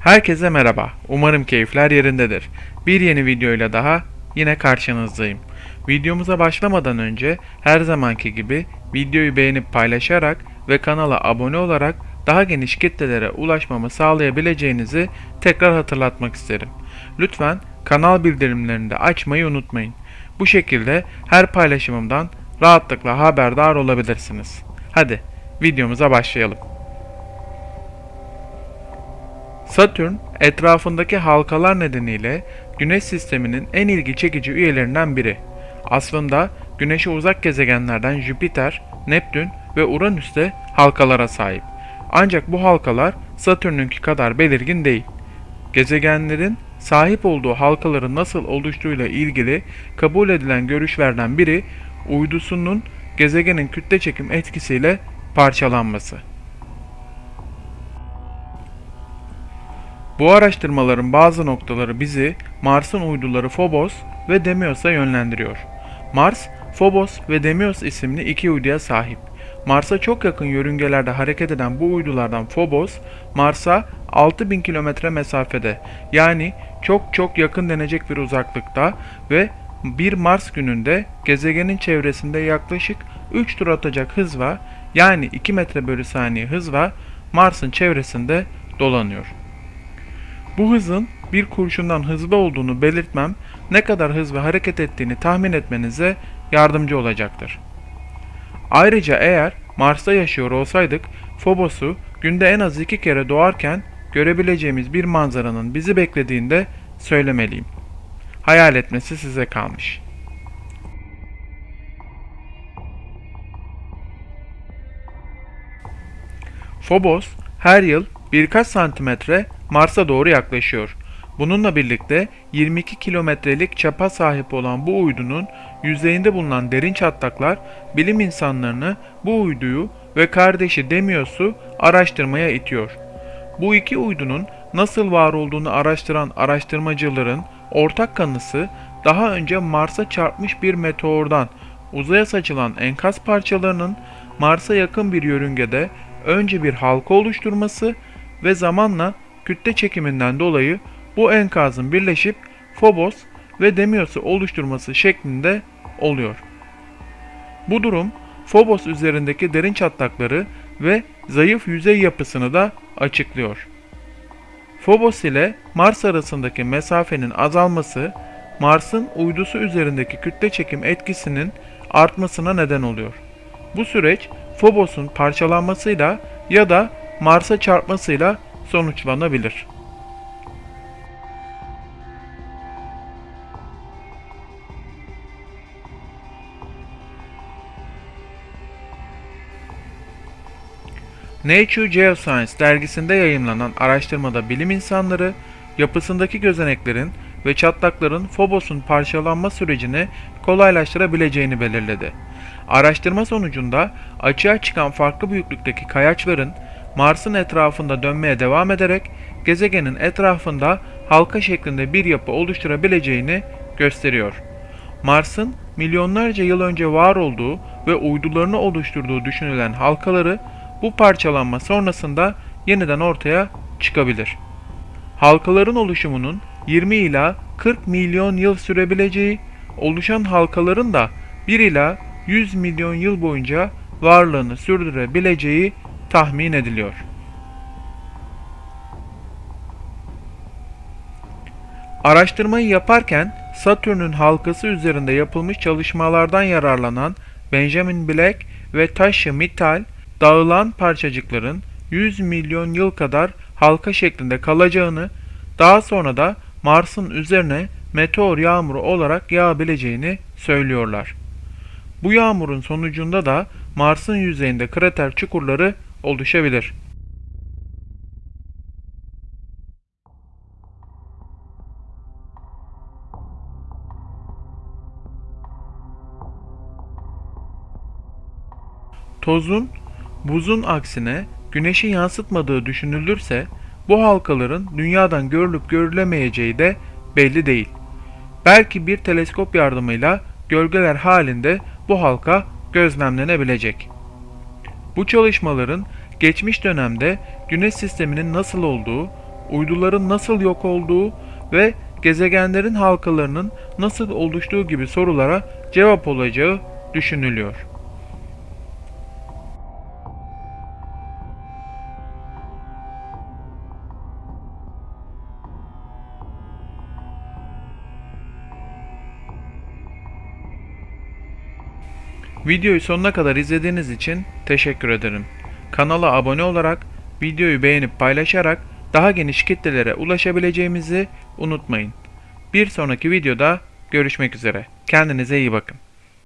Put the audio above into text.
Herkese merhaba. Umarım keyifler yerindedir. Bir yeni videoyla daha yine karşınızdayım. Videomuza başlamadan önce her zamanki gibi videoyu beğenip paylaşarak ve kanala abone olarak daha geniş kitlelere ulaşmamı sağlayabileceğinizi tekrar hatırlatmak isterim. Lütfen kanal bildirimlerini de açmayı unutmayın. Bu şekilde her paylaşımımdan rahatlıkla haberdar olabilirsiniz. Hadi videomuza başlayalım. Satürn etrafındaki halkalar nedeniyle Güneş sisteminin en ilgi çekici üyelerinden biri. Aslında Güneş'e uzak gezegenlerden Jüpiter, Neptün ve Uranüs de halkalara sahip. Ancak bu halkalar Satürn'ünki kadar belirgin değil. Gezegenlerin sahip olduğu halkaların nasıl oluştuğuyla ilgili kabul edilen görüşlerden biri uydusunun gezegenin kütle çekim etkisiyle parçalanması. Bu araştırmaların bazı noktaları bizi Mars'ın uyduları Phobos ve Deimos'a yönlendiriyor. Mars, Phobos ve Deimos isimli iki uyduya sahip. Mars'a çok yakın yörüngelerde hareket eden bu uydulardan Phobos, Mars'a 6000 kilometre mesafede yani çok çok yakın denecek bir uzaklıkta ve bir Mars gününde gezegenin çevresinde yaklaşık 3 tur atacak hızla yani 2 metre bölü saniye hızla Mars'ın çevresinde dolanıyor. Bu hızın bir kurşundan hızlı olduğunu belirtmem ne kadar hızlı hareket ettiğini tahmin etmenize yardımcı olacaktır. Ayrıca eğer Mars'ta yaşıyor olsaydık Phobos'u günde en az iki kere doğarken görebileceğimiz bir manzaranın bizi beklediğinde söylemeliyim. Hayal etmesi size kalmış. Phobos her yıl birkaç santimetre Mars'a doğru yaklaşıyor. Bununla birlikte 22 kilometrelik çapa sahip olan bu uydunun yüzeyinde bulunan derin çatlaklar bilim insanlarını bu uyduyu ve kardeşi Demios'u araştırmaya itiyor. Bu iki uydunun nasıl var olduğunu araştıran araştırmacıların ortak kanısı daha önce Mars'a çarpmış bir meteordan uzaya saçılan enkaz parçalarının Mars'a yakın bir yörüngede önce bir halka oluşturması ve zamanla kütle çekiminden dolayı bu enkazın birleşip Phobos ve Deimos'u oluşturması şeklinde oluyor. Bu durum Phobos üzerindeki derin çatlakları ve zayıf yüzey yapısını da açıklıyor. Phobos ile Mars arasındaki mesafenin azalması Mars'ın uydusu üzerindeki kütle çekim etkisinin artmasına neden oluyor. Bu süreç Phobos'un parçalanmasıyla ya da Mars'a çarpmasıyla sonuçlanabilir. Nature Geoscience dergisinde yayımlanan araştırmada bilim insanları yapısındaki gözeneklerin ve çatlakların Phobos'un parçalanma sürecini kolaylaştırabileceğini belirledi. Araştırma sonucunda açığa çıkan farklı büyüklükteki kayaçların Mars'ın etrafında dönmeye devam ederek gezegenin etrafında halka şeklinde bir yapı oluşturabileceğini gösteriyor. Mars'ın milyonlarca yıl önce var olduğu ve uydularını oluşturduğu düşünülen halkaları bu parçalanma sonrasında yeniden ortaya çıkabilir. Halkaların oluşumunun 20 ila 40 milyon yıl sürebileceği, oluşan halkaların da 1 ila 100 milyon yıl boyunca varlığını sürdürebileceği tahmin ediliyor. Araştırmayı yaparken Satürn'ün halkası üzerinde yapılmış çalışmalardan yararlanan Benjamin Black ve Tasha Mittal, dağılan parçacıkların 100 milyon yıl kadar halka şeklinde kalacağını, daha sonra da Mars'ın üzerine meteor yağmuru olarak yağabileceğini söylüyorlar. Bu yağmurun sonucunda da Mars'ın yüzeyinde krater çukurları oluşabilir. Tozun, buzun aksine güneşi yansıtmadığı düşünülürse bu halkaların dünyadan görülüp görülemeyeceği de belli değil. Belki bir teleskop yardımıyla gölgeler halinde bu halka gözlemlenebilecek. Bu çalışmaların geçmiş dönemde Güneş sisteminin nasıl olduğu, uyduların nasıl yok olduğu ve gezegenlerin halkalarının nasıl oluştuğu gibi sorulara cevap olacağı düşünülüyor. Videoyu sonuna kadar izlediğiniz için teşekkür ederim. Kanala abone olarak, videoyu beğenip paylaşarak daha geniş kitlelere ulaşabileceğimizi unutmayın. Bir sonraki videoda görüşmek üzere. Kendinize iyi bakın.